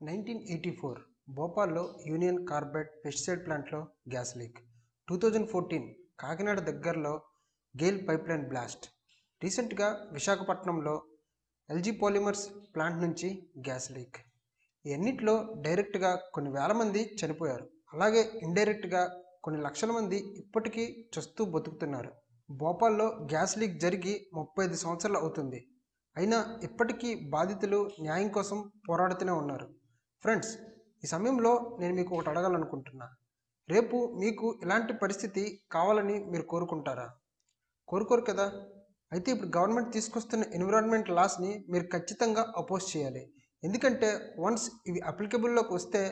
Nineteen eighty four భోపాల్లో Union Carbide pesticide ప్లాంట్లో gas leak. Two thousand fourteen Kakinada దగ్గరలో Gayle pipeline blast. రీసెంట్గా విశాఖపట్నంలో ఎల్జీ పాలిమర్స్ ప్లాంట్ నుంచి గ్యాస్ లీక్. ఇవన్నిట్లో డైరెక్ట్గా కొన్ని వేల మంది చనిపోయారు. అలాగే ఇండైరెక్ట్గా కొన్ని లక్షల మంది ఇప్పటికీ చస్తూ బతుకుతున్నారు. భోపాల్లో గ్యాస్ లీక్ జరిగి ముప్పై ఐదు సంవత్సరాలు అవుతుంది. అయినా ఇప్పటికీ బాధితులు న్యాయం కోసం పోరాడుతూనే ఉన్నారు. ఫ్రెండ్స్ ఈ సమయంలో నేను మీకు ఒకటి అడగాలనుకుంటున్నా. రేపు మీకు ఇలాంటి పరిస్థితి కావాలని మీరు కోరుకుంటారా? కోరుకోరు కదా. అయితే ఇప్పుడు గవర్నమెంట్ తీసుకొస్తున్న ఎన్విరాన్మెంట్ లాస్ని మీరు ఖచ్చితంగా అపోజ్ చేయాలి. ఎందుకంటే వన్స్ ఇవి అప్లికబుల్లోకి వస్తే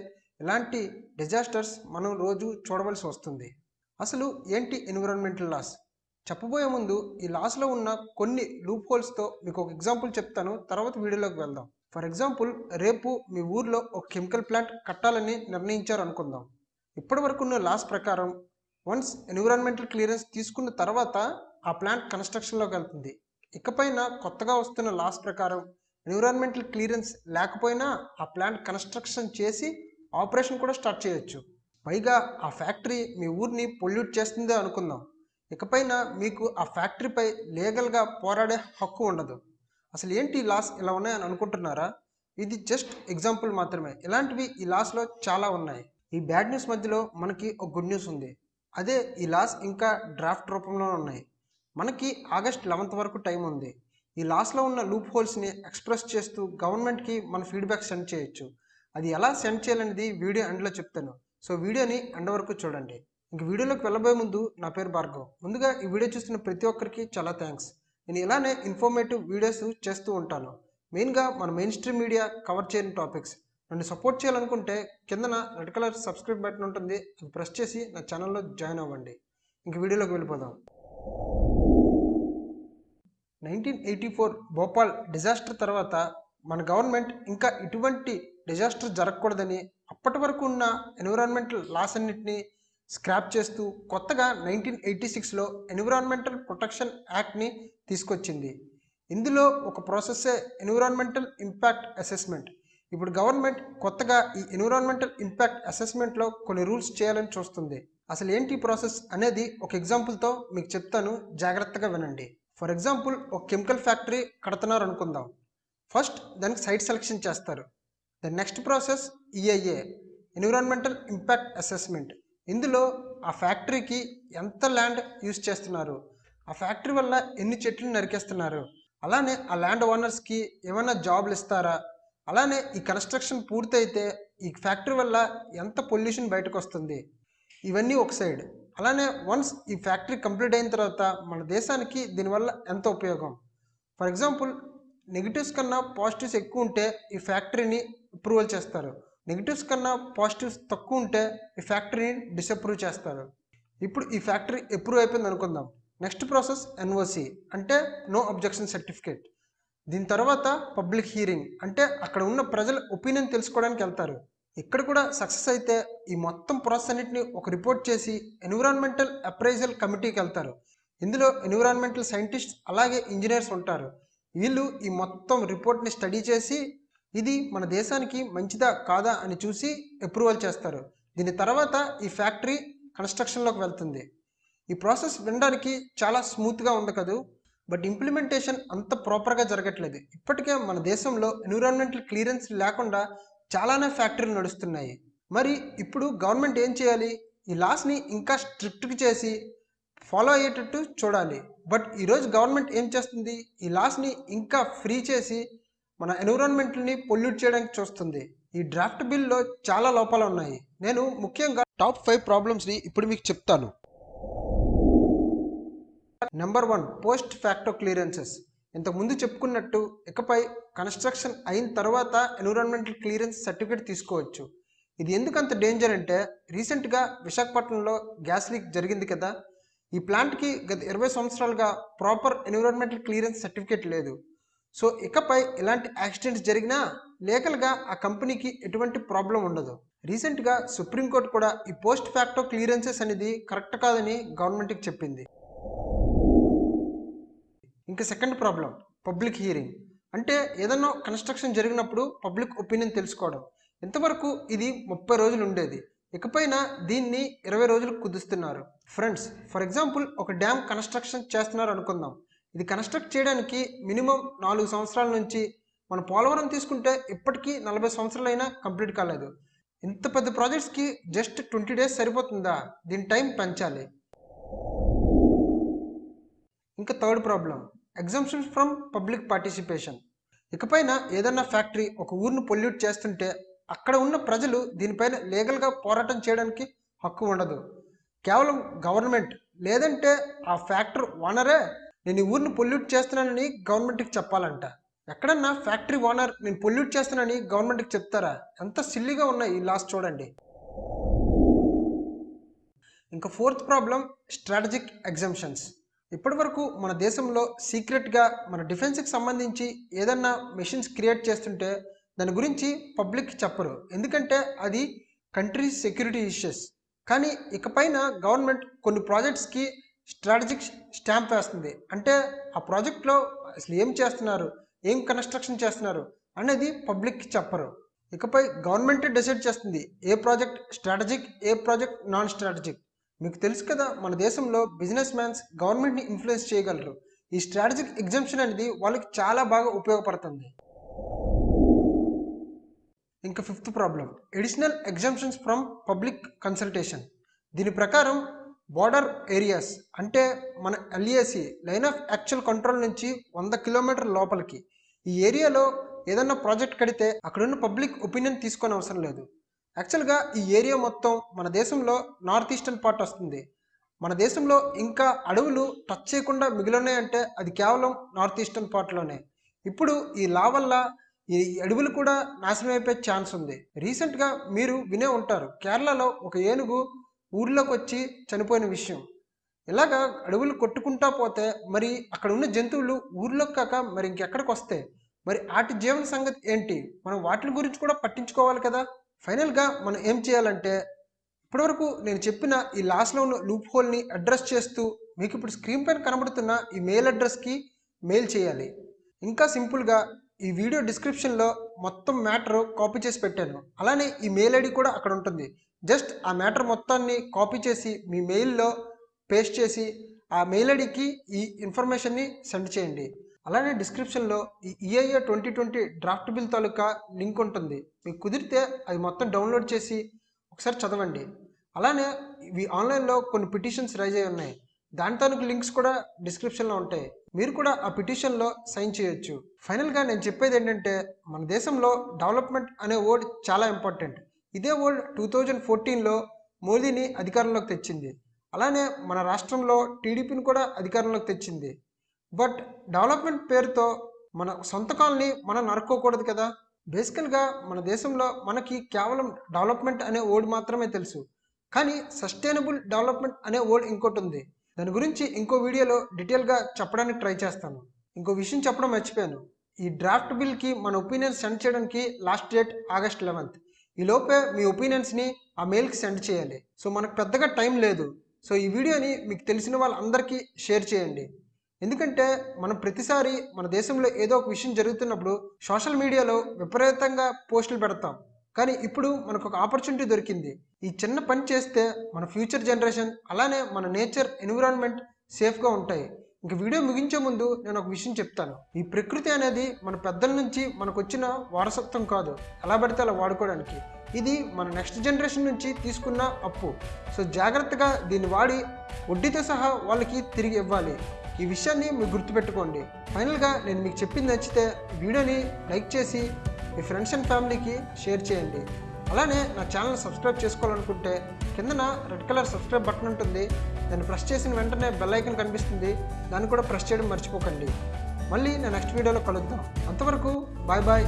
ఇలాంటి డిజాస్టర్స్ మనం రోజు చూడవలసి వస్తుంది. అసలు ఏంటి ఎన్విరాన్మెంటల్ లాస్? చెప్పబోయే ముందు ఈ లాస్లో ఉన్న కొన్ని లూప్ హోల్స్తో మీకు ఒక ఎగ్జాంపుల్ చెప్తాను. తర్వాత వీడియోలోకి వెళ్దాం. ఫర్ ఎగ్జాంపుల్ రేపు మీ ఊర్లో ఒక కెమికల్ ప్లాంట్ కట్టాలని నిర్ణయించారు అనుకుందాం. ఇప్పటి వరకున్న లాస్ ప్రకారం వన్స్ ఎన్విరాన్మెంటల్ క్లియరెన్స్ తీసుకున్న తర్వాత ఆ ప్లాంట్ కన్స్ట్రక్షన్లోకి వెళ్తుంది. ఇకపైన కొత్తగా వస్తున్న లాస్ ప్రకారం ఎన్విరాన్మెంటల్ క్లియరెన్స్ లేకపోయినా ఆ ప్లాంట్ కన్స్ట్రక్షన్ చేసి ఆపరేషన్ కూడా స్టార్ట్ చేయొచ్చు. పైగా ఆ ఫ్యాక్టరీ మీ ఊరిని పొల్యూట్ చేస్తుందే అనుకుందాం. ఇకపైన మీకు ఆ ఫ్యాక్టరీపై లీగల్గా పోరాడే హక్కు ఉండదు. అసలు ఏంటి ఈ లాస్ ఇలా ఉన్నాయని అనుకుంటున్నారా? ఇది జస్ట్ ఎగ్జాంపుల్ మాత్రమే. ఇలాంటివి ఈ లాస్లో చాలా ఉన్నాయి. ఈ బ్యాడ్ న్యూస్ మధ్యలో మనకి ఒక గుడ్ న్యూస్ ఉంది. అదే ఈ లాస్ ఇంకా డ్రాఫ్ట్ రూపంలో ఉన్నాయి. మనకి ఆగస్ట్ లెవెన్త్ వరకు టైం ఉంది. ఈ లాస్లో ఉన్న లూప్ హోల్స్ని ఎక్స్ప్రెస్ చేస్తూ గవర్నమెంట్కి మన ఫీడ్బ్యాక్ సెండ్ చేయొచ్చు. అది ఎలా సెండ్ చేయాలనేది వీడియో ఎండ్లో చెప్తాను. సో వీడియోని ఎండ్ వరకు చూడండి. ఇంక వీడియోలోకి వెళ్ళబోయే ముందు నా పేరు భార్గవ్. ముందుగా ఈ వీడియో చూస్తున్న ప్రతి ఒక్కరికి చాలా థ్యాంక్స్ నేను ఇలానే ఇన్ఫర్మేటివ్ వీడియోస్ చేస్తూ ఉంటాను. మెయిన్గా మన మెయిన్ స్ట్రీమ్ మీడియా కవర్ చేయని టాపిక్స్ నన్ను సపోర్ట్ చేయాలనుకుంటే కిందన రెడ్ కలర్ సబ్స్క్రైబ్ బటన్ ఉంటుంది. అది ప్రెస్ చేసి నా ఛానల్లో జాయిన్ అవ్వండి. ఇంక వీడియోలోకి వెళ్ళిపోదాం. Nineteen eighty four Bhopal disaster తర్వాత మన గవర్నమెంట్ ఇంకా ఇటువంటి డిజాస్టర్ జరగకూడదని అప్పటి వరకు ఉన్న ఎన్విరాన్మెంటల్ లాస్ అన్నింటినీ స్క్రాప్ చేస్తూ కొత్తగా నైన్టీన్ ఎయిటీ సిక్స్లో ఎన్విరాన్మెంటల్ ప్రొటెక్షన్ యాక్ట్ని తీసుకొచ్చింది. ఇందులో ఒక ప్రాసెస్సే ఎన్విరాన్మెంటల్ ఇంపాక్ట్ అసెస్మెంట్. ఇప్పుడు గవర్నమెంట్ కొత్తగా ఈ ఎన్విరాన్మెంటల్ ఇంపాక్ట్ అసెస్మెంట్లో కొన్ని రూల్స్ చేయాలని చూస్తుంది. అసలు ఏంటి ప్రాసెస్ అనేది ఒక ఎగ్జాంపుల్తో మీకు చెప్తాను. జాగ్రత్తగా వినండి. ఫర్ ఎగ్జాంపుల్ ఒక కెమికల్ ఫ్యాక్టరీ కడుతున్నారు అనుకుందాం. ఫస్ట్ దానికి సైట్ సెలెక్షన్ చేస్తారు. The next process EIA environmental impact assessment. ఇందులో ఆ ఫ్యాక్టరీకి ఎంత ల్యాండ్ యూస్ చేస్తున్నారు? ఆ ఫ్యాక్టరీ వల్ల ఎన్ని చెట్లు నరికేస్తున్నారు? అలానే ఆ ల్యాండ్ ఓనర్స్కి ఏమైనా జాబ్లు ఇస్తారా? అలానే ఈ కన్స్ట్రక్షన్ పూర్తయితే ఈ ఫ్యాక్టరీ వల్ల ఎంత పొల్యూషన్ బయటకు వస్తుంది ఇవన్నీ ఒక సైడ్. అలానే వన్స్ ఈ ఫ్యాక్టరీ కంప్లీట్ అయిన తర్వాత మన దేశానికి దీనివల్ల ఎంత ఉపయోగం? ఫర్ ఎగ్జాంపుల్ నెగిటివ్స్ కన్నా పాజిటివ్స్ ఎక్కువ ఉంటే ఈ ఫ్యాక్టరీని అప్రూవల్ చేస్తారు. నెగిటివ్స్ కన్నా పాజిటివ్స్ తక్కువ ఉంటే ఈ ఫ్యాక్టరీని డిసప్రూవ్ చేస్తారు. ఇప్పుడు ఈ ఫ్యాక్టరీ అప్రూవ్ అయిపోయింది అనుకుందాం. నెక్స్ట్ ప్రాసెస్ ఎన్ఓసి అంటే నో అబ్జెక్షన్ సర్టిఫికేట్ దీని తర్వాత పబ్లిక్ హీరింగ్ అంటే అక్కడ ఉన్న ప్రజల ఒపీనియన్ తెలుసుకోవడానికి వెళ్తారు. ఇక్కడ కూడా సక్సెస్ అయితే ఈ మొత్తం ప్రాసెస్ అన్నింటిని ఒక రిపోర్ట్ చేసి ఎన్విరాన్మెంటల్ అప్రైజల్ కమిటీకి వెళ్తారు. ఇందులో ఎన్విరాన్మెంటల్ సైంటిస్ట్ అలాగే ఇంజనీర్స్ ఉంటారు. వీళ్ళు ఈ మొత్తం రిపోర్ట్ని స్టడీ చేసి ఇది మన దేశానికి మంచిదా కాదా అని చూసి అప్రూవల్ చేస్తారు. దీని తర్వాత ఈ ఫ్యాక్టరీ కన్స్ట్రక్షన్లోకి వెళ్తుంది. ఈ ప్రాసెస్ వినడానికి చాలా స్మూత్గా ఉంది కదూ. బట్ ఇంప్లిమెంటేషన్ అంత ప్రాపర్గా జరగట్లేదు. ఇప్పటికే మన దేశంలో ఎన్విరాన్మెంటల్ క్లియరెన్స్ లేకుండా చాలానే ఫ్యాక్టరీలు నడుస్తున్నాయి. మరి ఇప్పుడు గవర్నమెంట్ ఏం చేయాలి? ఈ లాస్ని ఇంకా స్ట్రిక్ట్గా చేసి ఫాలో అయ్యేటట్టు చూడాలి. బట్ ఈరోజు గవర్నమెంట్ ఏం చేస్తుంది? ఈ లాస్ని ఇంకా ఫ్రీ చేసి మన ఎన్విరాన్మెంట్ని పొల్యూట్ చేయడానికి చూస్తుంది. ఈ డ్రాఫ్ట్ బిల్లో చాలా లోపాలు ఉన్నాయి. నేను ముఖ్యంగా టాప్ ఫైవ్ ప్రాబ్లమ్స్ని ఇప్పుడు మీకు చెప్తాను. Number one post facto clearances. ఇంతకుముందు చెప్పుకున్నట్టు ఇకపై కన్స్ట్రక్షన్ అయిన తర్వాత ఎన్విరాన్మెంటల్ క్లియరెన్స్ సర్టిఫికేట్ తీసుకోవచ్చు. ఇది ఎందుకు అంత డేంజర్ అంటే రీసెంట్గా విశాఖపట్నంలో గ్యాస్ లీక్ జరిగింది కదా. ఈ ప్లాంట్కి గత ఇరవై సంవత్సరాలుగా ప్రాపర్ ఎన్విరాన్మెంటల్ క్లియరెన్స్ సర్టిఫికేట్ లేదు. సో ఇకపై ఇలాంటి యాక్సిడెంట్స్ జరిగినా లీగల్గా ఆ కంపెనీకి ఎటువంటి ప్రాబ్లం ఉండదు. రీసెంట్గా సుప్రీంకోర్టు కూడా ఈ పోస్ట్ ఫ్యాక్టో క్లియరెన్సెస్ అనేది కరెక్ట్ కాదని గవర్నమెంట్కి చెప్పింది. ఇంకా సెకండ్ ప్రాబ్లం పబ్లిక్ హియరింగ్ అంటే ఏదన్నా కన్స్ట్రక్షన్ జరిగినప్పుడు పబ్లిక్ ఒపీనియన్ తెలుసుకోవడం. ఇంతవరకు ఇది ముప్పై రోజులు ఉండేది. ఇకపైన దీన్ని ఇరవై రోజులకు కుదుస్తున్నారు. ఫ్రెండ్స్ ఫర్ ఎగ్జాంపుల్ ఒక డ్యామ్ కన్స్ట్రక్షన్ చేస్తున్నారు అనుకుందాం. ఇది కన్స్ట్రక్ట్ చేయడానికి మినిమం నాలుగు సంవత్సరాల నుంచి మన పోలవరం తీసుకుంటే ఇప్పటికీ నలభై సంవత్సరాలైనా కంప్లీట్ కాలేదు. ఇంత పెద్ద ప్రాజెక్ట్స్కి జస్ట్ ట్వంటీ డేస్ సరిపోతుందా? దీని టైం పెంచాలి. ఇంకా third problem exemptions from public participation ఇకపైన ఏదన్నా ఫ్యాక్టరీ ఒక ఊరిని పొల్యూట్ చేస్తుంటే అక్కడ ఉన్న ప్రజలు దీనిపైన లీగల్గా పోరాటం చేయడానికి హక్కు ఉండదు. కేవలం గవర్నమెంట్ లేదంటే ఆ ఫ్యాక్టరీ ఓనరే నేను ఈ ఊరిని పొల్యూట్ చేస్తున్నానని గవర్నమెంట్కి చెప్పాలంట. ఎక్కడన్నా ఫ్యాక్టరీ ఓనర్ నేను పొల్యూట్ చేస్తున్నానని గవర్నమెంట్కి చెప్తారా? ఎంత సిల్లీగా ఉన్నాయి ఈ లాస్ చూడండి. ఇంకా ఫోర్త్ ప్రాబ్లం స్ట్రాటజిక్ ఎగ్జామ్షన్స్ ఇప్పటి వరకు మన దేశంలో సీక్రెట్గా మన డిఫెన్స్కి సంబంధించి ఏదన్నా మెషిన్స్ క్రియేట్ చేస్తుంటే దాని గురించి పబ్లిక్ చెప్పరు. ఎందుకంటే అది కంట్రీ సెక్యూరిటీ ఇష్యూస్ కానీ ఇకపైన గవర్నమెంట్ కొన్ని ప్రాజెక్ట్స్కి స్ట్రాటజిక్ స్టాంప్ వేస్తుంది. అంటే ఆ ప్రాజెక్ట్లో అసలు ఏం చేస్తున్నారు? ఏం కన్స్ట్రక్షన్ చేస్తున్నారు? అనేది పబ్లిక్కి చెప్పరు. ఇకపై గవర్నమెంటే డిసైడ్ చేస్తుంది. ఏ ప్రాజెక్ట్ స్ట్రాటజిక్ ఏ ప్రాజెక్ట్ నాన్ స్ట్రాటజిక్ మీకు తెలుసు కదా మన దేశంలో బిజినెస్ మ్యాన్స్ గవర్నమెంట్ని ఇన్ఫ్లుయెన్స్ చేయగలరు. ఈ స్ట్రాటజిక్ ఎగ్జామ్షన్ అనేది వాళ్ళకి చాలా బాగా ఉపయోగపడుతుంది. ఇంకా fifth problem. Additional exemptions from public consultation. దీని ప్రకారం బార్డర్ ఏరియాస్ అంటే మన LAC line of actual control నుంచి వంద కిలోమీటర్ లోపలికి. ఈ ఏరియాలో ఏదన్నా ప్రాజెక్ట్ కడితే అక్కడున్న పబ్లిక్ ఒపీనియన్ తీసుకొని అవసరం లేదు. యాక్చువల్గా ఈ ఏరియా మొత్తం మన దేశంలో నార్త్ ఈస్టర్న్ పార్ట్ వస్తుంది. మన దేశంలో ఇంకా అడవులు టచ్ చేయకుండా మిగిలినాయంటే అది కేవలం నార్త్ ఈస్టర్న్ పార్ట్లోనే. ఇప్పుడు ఈ లా వల్ల ఈ అడవులు కూడా నాశనం అయిపోయే ఛాన్స్ ఉంది. రీసెంట్గా మీరు వినే ఉంటారు కేరళలో ఒక ఏనుగు ఊర్లోకి వచ్చి చనిపోయిన విషయం. ఇలాగా అడవులు కొట్టుకుంటా పోతే మరి అక్కడ ఉన్న జంతువులు ఊర్లోకి కాక మరి ఇంకెక్కడికి వస్తాయి? మరి వాటి జీవన సంగతి ఏంటి? మనం వాటి గురించి కూడా పట్టించుకోవాలి కదా? ఫైనల్గా మనం ఏం చేయాలంటే ఇప్పటివరకు నేను చెప్పిన ఈ లాస్ట్లో ఉన్న లూప్ హోల్ని అడ్రస్ చేస్తూ మీకు ఇప్పుడు స్క్రీన్ పైన కనబడుతున్న ఈ మెయిల్ అడ్రస్కి మెయిల్ చేయాలి. ఇంకా సింపుల్గా ఈ వీడియో డిస్క్రిప్షన్లో మొత్తం మ్యాటర్ కాపీ చేసి పెట్టాను. అలానే ఈ మెయిల్ ఐడి కూడా అక్కడ ఉంటుంది. జస్ట్ ఆ మ్యాటర్ మొత్తాన్ని కాపీ చేసి మీ మెయిల్లో పేస్ట్ చేసి ఆ మెయిల్ ఐడికి ఈ ఇన్ఫర్మేషన్ని సెండ్ చేయండి. అలానే డిస్క్రిప్షన్లో ఈ EIA twenty twenty draft bill తాలూకా లింక్ ఉంటుంది. మీకు కుదిరితే అది మొత్తం డౌన్లోడ్ చేసి ఒకసారి చదవండి. అలానే ఇవి ఆన్లైన్లో కొన్ని పిటిషన్స్ రైజ్ అయి ఉన్నాయి. దాని లింక్స్ కూడా డిస్క్రిప్షన్లో ఉంటాయి. మీరు కూడా ఆ పిటిషన్లో సైన్ చేయొచ్చు. ఫైనల్గా నేను చెప్పేది ఏంటంటే మన దేశంలో డెవలప్మెంట్ అనే వర్డ్ చాలా ఇంపార్టెంట్. ఇదే వర్డ్ టూ థౌజండ్ ఫోర్టీన్లో మోదీని అధికారంలోకి తెచ్చింది. అలానే మన రాష్ట్రంలో టీడీపీని కూడా అధికారంలోకి తెచ్చింది. బట్ డెవలప్మెంట్ పేరుతో మన సొంత కాలనీ మనం నరుక్కోకూడదు కదా? బేసికల్గా మన దేశంలో మనకి కేవలం డెవలప్మెంట్ అనే వర్డ్ మాత్రమే తెలుసు. కానీ సస్టైనబుల్ డెవలప్మెంట్ అనే వర్డ్ ఇంకోటి ఉంది. దాని గురించి ఇంకో వీడియోలో డీటెయిల్గా చెప్పడానికి ట్రై చేస్తాను. ఇంకో విషయం చెప్పడం మర్చిపోయాను. ఈ డ్రాఫ్ట్ బిల్కి మన ఒపీనియన్స్ సెండ్ చేయడానికి లాస్ట్ డేట్ ఆగస్ట్ లెవెన్త్. ఈలోపే మీ ఒపీనియన్స్ని ఆ మెయిల్కి సెండ్ చేయాలి. సో మనకు పెద్దగా టైం లేదు. సో ఈ వీడియోని మీకు తెలిసిన వాళ్ళందరికీ షేర్ చేయండి. ఎందుకంటే మనం ప్రతిసారి మన దేశంలో ఏదో ఒక విషయం జరుగుతున్నప్పుడు సోషల్ మీడియాలో విపరీతంగా పోస్టులు పెడతాం. కానీ ఇప్పుడు మనకు ఒక ఆపర్చునిటీ దొరికింది. ఈ చిన్న పని చేస్తే మన ఫ్యూచర్ జనరేషన్ అలానే మన నేచర్ ఎన్విరాన్మెంట్ సేఫ్గా ఉంటాయి. ఇంక వీడియో ముగించే ముందు నేను ఒక విషయం చెప్తాను. ఈ ప్రకృతి అనేది మన పెద్దల నుంచి మనకు వచ్చిన వారసత్వం కాదు. ఎలా పడితే అలా వాడుకోవడానికి. ఇది మన నెక్స్ట్ జనరేషన్ నుంచి తీసుకున్న అప్పు. సో జాగ్రత్తగా దీన్ని వాడి వడ్డీతో సహా వాళ్ళకి తిరిగి ఇవ్వాలి. ఈ విషయాన్ని మీరు గుర్తుపెట్టుకోండి. ఫైనల్గా నేను మీకు చెప్పింది నచ్చితే వీడియోని లైక్ చేసి మీ ఫ్రెండ్స్ అండ్ ఫ్యామిలీకి షేర్ చేయండి. అలానే నా ఛానల్ సబ్స్క్రైబ్ చేసుకోవాలనుకుంటే కిందన రెడ్ కలర్ సబ్స్క్రైబ్ బటన్ ఉంటుంది. దాన్ని ప్రెస్ చేసిన వెంటనే బెల్ ఐకన్ కనిపిస్తుంది. దాన్ని కూడా ప్రెస్ చేయడం మర్చిపోకండి. మళ్ళీ నేను నెక్స్ట్ వీడియోలో కలుద్దాం. అంతవరకు బాయ్ బాయ్